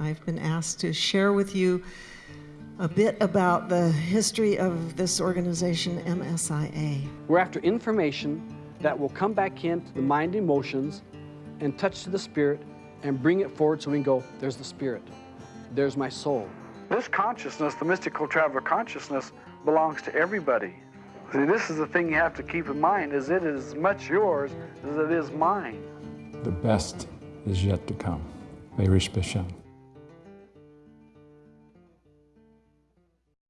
I've been asked to share with you a bit about the history of this organization, MSIA. We're after information that will come back into the mind emotions and touch to the spirit and bring it forward so we can go, there's the spirit, there's my soul. This consciousness, the mystical traveler consciousness, belongs to everybody. See, this is the thing you have to keep in mind, is it is as much yours as it is mine. The best is yet to come. May Bashan.